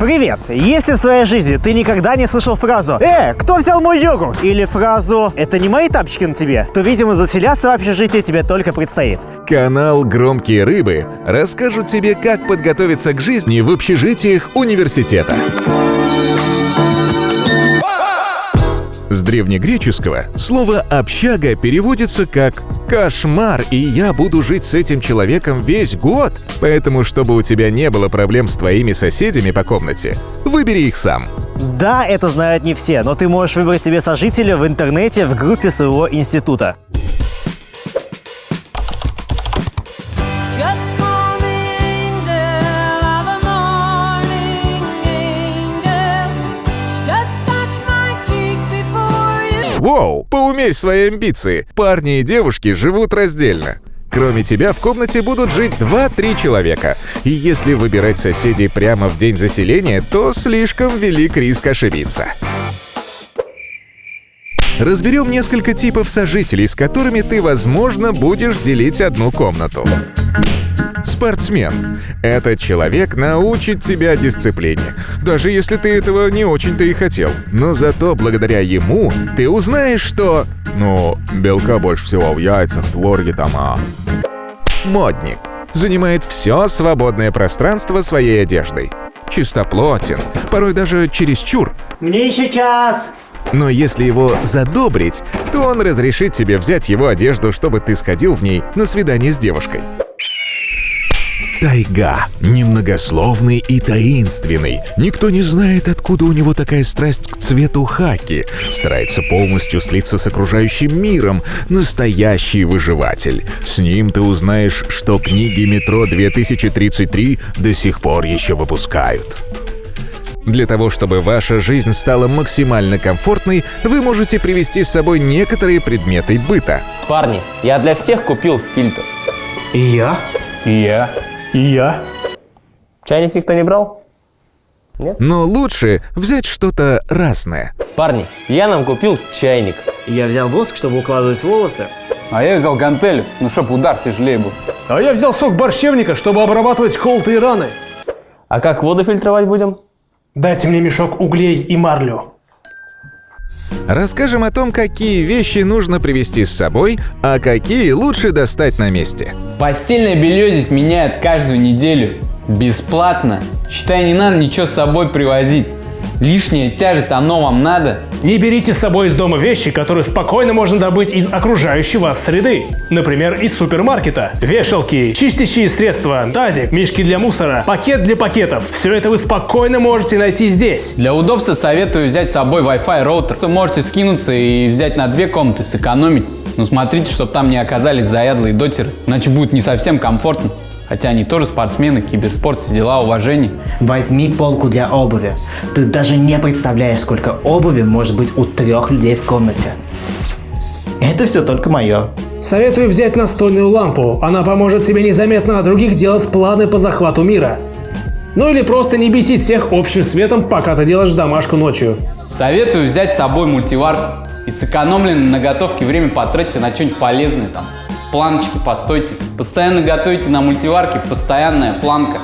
Привет! Если в своей жизни ты никогда не слышал фразу «Э, кто взял мой йогурт?» или фразу «Это не мои тапочки на тебе», то, видимо, заселяться в общежитие тебе только предстоит. Канал «Громкие рыбы» расскажут тебе, как подготовиться к жизни в общежитиях университета. С древнегреческого слово «общага» переводится как «кошмар», и я буду жить с этим человеком весь год. Поэтому, чтобы у тебя не было проблем с твоими соседями по комнате, выбери их сам. Да, это знают не все, но ты можешь выбрать себе сожителя в интернете в группе своего института. Воу, поумерь свои амбиции. Парни и девушки живут раздельно. Кроме тебя в комнате будут жить 2-3 человека. И если выбирать соседей прямо в день заселения, то слишком велик риск ошибиться. Разберем несколько типов сожителей, с которыми ты, возможно, будешь делить одну комнату. Спортсмен. Этот человек научит тебя дисциплине, даже если ты этого не очень-то и хотел. Но зато благодаря ему ты узнаешь, что... Ну, белка больше всего в яйцах, творге там, а... Модник. Занимает все свободное пространство своей одеждой. Чистоплотен, порой даже чересчур. Мне еще час! Но если его задобрить, то он разрешит тебе взять его одежду, чтобы ты сходил в ней на свидание с девушкой. Тайга. Немногословный и таинственный. Никто не знает, откуда у него такая страсть к цвету хаки. Старается полностью слиться с окружающим миром. Настоящий выживатель. С ним ты узнаешь, что книги «Метро 2033» до сих пор еще выпускают. Для того, чтобы ваша жизнь стала максимально комфортной, вы можете привезти с собой некоторые предметы быта. Парни, я для всех купил фильтр. И я? И я. И я. Чайник никто не брал? Но лучше взять что-то разное. Парни, я нам купил чайник. Я взял воск, чтобы укладывать волосы. А я взял гантель, ну чтоб удар тяжелее был. А я взял сок борщевника, чтобы обрабатывать колотые раны. А как воду фильтровать будем? Дайте мне мешок углей и марлю. Расскажем о том, какие вещи нужно привезти с собой, а какие лучше достать на месте. Постельное белье здесь меняют каждую неделю. Бесплатно. Считай, не надо ничего с собой привозить. Лишняя тяжесть, оно вам надо? Не берите с собой из дома вещи, которые спокойно можно добыть из окружающей вас среды. Например, из супермаркета. Вешалки, чистящие средства, тазик, мешки для мусора, пакет для пакетов. Все это вы спокойно можете найти здесь. Для удобства советую взять с собой Wi-Fi роутер. Вы можете скинуться и взять на две комнаты, сэкономить. Но смотрите, чтобы там не оказались заядлые дотеры, иначе будет не совсем комфортно. Хотя они тоже спортсмены, киберспорт, все дела, уважение. Возьми полку для обуви. Ты даже не представляешь, сколько обуви может быть у трех людей в комнате. Это все только мое. Советую взять настольную лампу. Она поможет тебе незаметно от других делать планы по захвату мира. Ну или просто не бесить всех общим светом, пока ты делаешь домашку ночью. Советую взять с собой мультиварку. И сэкономленное на готовке время потратьте на что-нибудь полезное там. В планочке постойте. Постоянно готовите на мультиварке, постоянная планка.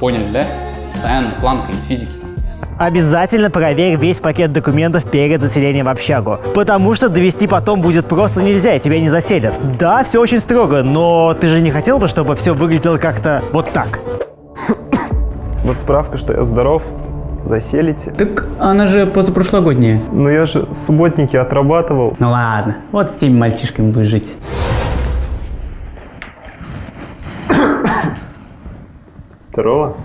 Поняли, да? Постоянная планка из физики. Обязательно проверь весь пакет документов перед заселением в общагу, потому что довести потом будет просто нельзя, и тебя не заселят. Да, все очень строго, но ты же не хотел бы, чтобы все выглядело как-то вот так? Вот справка, что я здоров, заселите. Так она же позапрошлогодняя. Но я же субботники отрабатывал. Ну ладно, вот с теми мальчишками будешь жить. Здорово.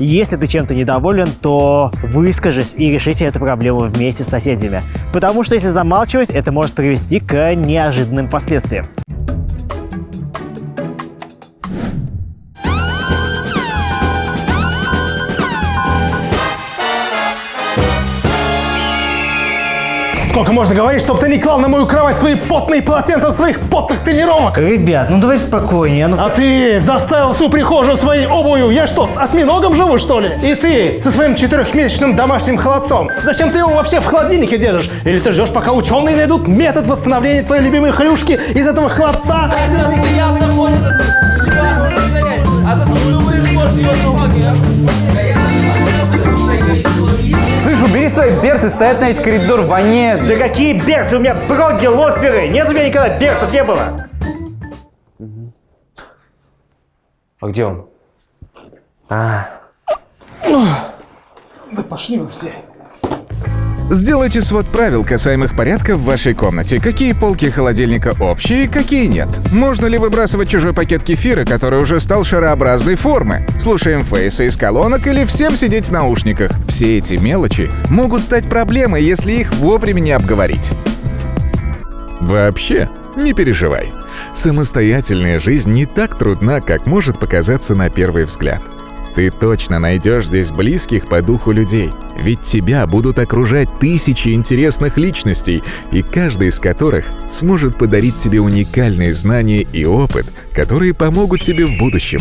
Если ты чем-то недоволен, то выскажись и решите эту проблему вместе с соседями. Потому что если замалчивать, это может привести к неожиданным последствиям. Сколько можно говорить, чтобы ты не клал на мою кровать свои потные полотенца своих потных тренировок? Ребят, ну давай спокойнее. А ну... А ты заставил всю прихожую своей обувью. Я что, с осьминогом живу, что ли? И ты со своим четырехмесячным домашним холодцом. Зачем ты его вообще в холодильнике держишь? Или ты ждешь, пока ученые найдут метод восстановления твоей любимой хрюшки из этого холодца? А? Other one. стоят на весь коридор, воняет. Да какие берцы? У меня броги, лоферы! Нет у меня никогда берцев не было! А где он? А, Сделайте свод правил, касаемых порядка в вашей комнате. Какие полки холодильника общие, какие нет. Можно ли выбрасывать чужой пакет кефира, который уже стал шарообразной формы? Слушаем фейса из колонок или всем сидеть в наушниках? Все эти мелочи могут стать проблемой, если их вовремя не обговорить. Вообще, не переживай. Самостоятельная жизнь не так трудна, как может показаться на первый взгляд. Ты точно найдешь здесь близких по духу людей, ведь тебя будут окружать тысячи интересных личностей, и каждый из которых сможет подарить тебе уникальные знания и опыт, которые помогут тебе в будущем.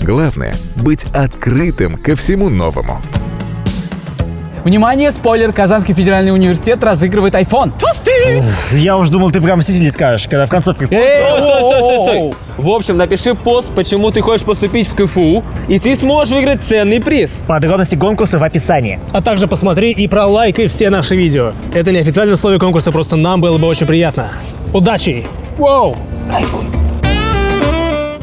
Главное — быть открытым ко всему новому. Внимание, спойлер, Казанский федеральный университет разыгрывает iPhone. Я уж думал, ты прям Мститель скажешь, когда в концовке... Эй, Стой, стой, стой, стой. В общем, напиши пост, почему ты хочешь поступить в КФУ, и ты сможешь выиграть ценный приз. Подробности конкурса в описании. А также посмотри и пролайкай все наши видео. Это не официальное условие конкурса, просто нам было бы очень приятно. Удачи! Воу! iPhone.